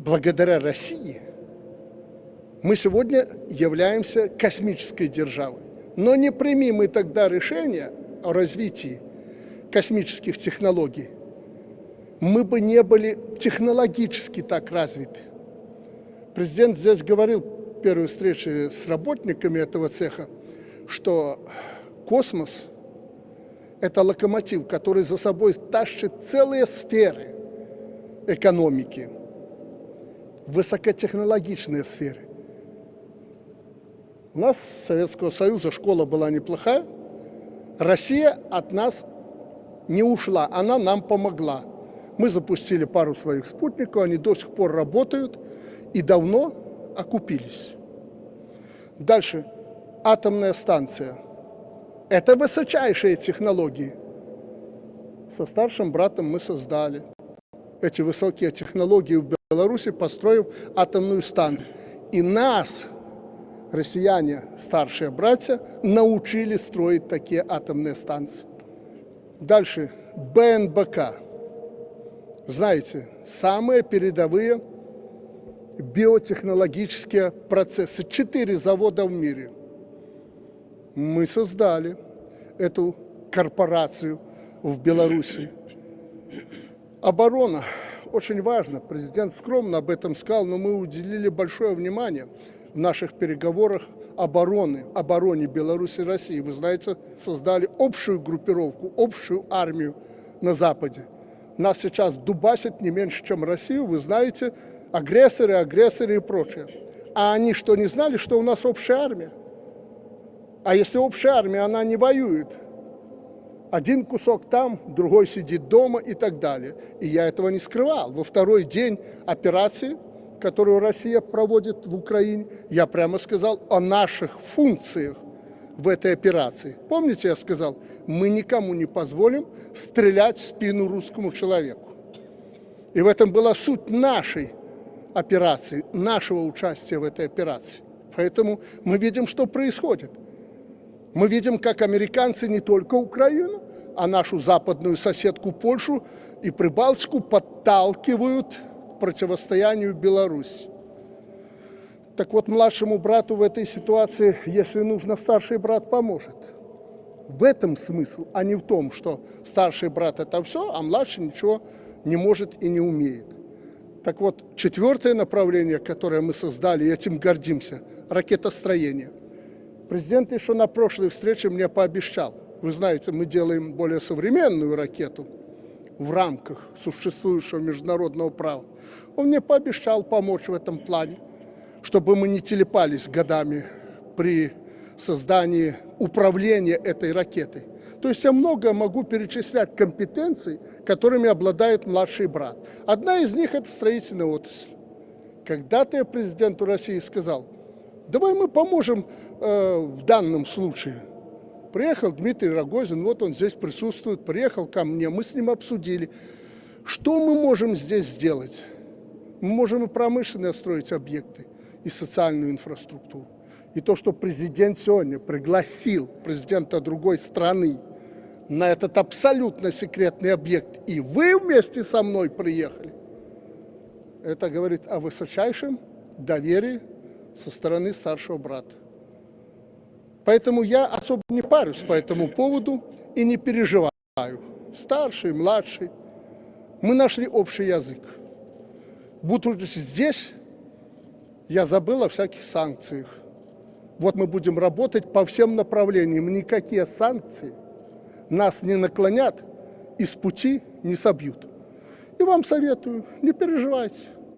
благодаря России мы сегодня являемся космической державой. Но не прими мы тогда решение о развитии космических технологий, мы бы не были технологически так развиты. Президент здесь говорил в первой встрече с работниками этого цеха, что космос – это локомотив, который за собой тащит целые сферы экономики, высокотехнологичные сферы. У нас, Советского Союза, школа была неплохая. Россия от нас не ушла, она нам помогла. Мы запустили пару своих спутников, они до сих пор работают и давно окупились. Дальше. Атомная станция. Это высочайшие технологии. Со старшим братом мы создали эти высокие технологии в Беларуси, построив атомную станцию. И нас, россияне, старшие братья, научили строить такие атомные станции. Дальше. БНБК. Знаете, самые передовые биотехнологические процессы. Четыре завода в мире. Мы создали эту корпорацию в Беларуси. Оборона очень важно. Президент скромно об этом сказал, но мы уделили большое внимание в наших переговорах обороны, обороне Беларуси и России. Вы знаете, создали общую группировку, общую армию на Западе. Нас сейчас дубасит не меньше, чем Россию. Вы знаете, агрессоры, агрессоры и прочее. А они что, не знали, что у нас общая армия? А если общая армия, она не воюет, один кусок там, другой сидит дома и так далее. И я этого не скрывал. Во второй день операции, которую Россия проводит в Украине, я прямо сказал о наших функциях в этой операции. Помните, я сказал, мы никому не позволим стрелять в спину русскому человеку. И в этом была суть нашей операции, нашего участия в этой операции. Поэтому мы видим, что происходит. Мы видим, как американцы не только Украину, а нашу западную соседку Польшу и Прибалтику подталкивают к противостоянию Беларуси. Так вот, младшему брату в этой ситуации, если нужно, старший брат поможет. В этом смысл, а не в том, что старший брат это все, а младший ничего не может и не умеет. Так вот, четвертое направление, которое мы создали, и этим гордимся, ракетостроение. Президент еще на прошлой встрече мне пообещал. Вы знаете, мы делаем более современную ракету в рамках существующего международного права. Он мне пообещал помочь в этом плане, чтобы мы не телепались годами при создании управления этой ракетой. То есть я много могу перечислять компетенций, которыми обладает младший брат. Одна из них – это строительная отрасль. Когда-то я президенту России сказал – Давай мы поможем э, в данном случае. Приехал Дмитрий Рогозин, вот он здесь присутствует, приехал ко мне, мы с ним обсудили, что мы можем здесь сделать. Мы можем и промышленные строить объекты, и социальную инфраструктуру. И то, что президент сегодня пригласил президента другой страны на этот абсолютно секретный объект, и вы вместе со мной приехали, это говорит о высочайшем доверии со стороны старшего брата. Поэтому я особо не парюсь по этому поводу и не переживаю. Старший, младший. Мы нашли общий язык. Будучи здесь, я забыл о всяких санкциях. Вот мы будем работать по всем направлениям. Никакие санкции нас не наклонят и с пути не собьют. И вам советую, не переживайте.